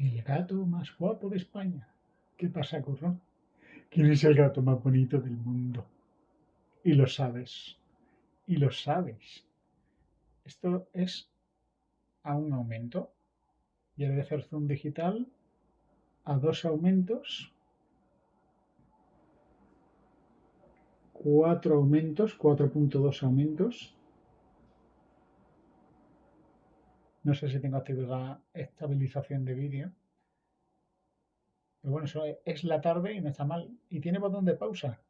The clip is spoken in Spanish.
El gato más guapo de España. ¿Qué pasa, curro? ¿Quién es el gato más bonito del mundo? Y lo sabes. Y lo sabes. Esto es a un aumento. Y el de hacer zoom digital a dos aumentos. Cuatro aumentos, 4.2 aumentos. No sé si tengo activada estabilización de vídeo. Pero bueno, eso es la tarde y no está mal. Y tiene botón de pausa.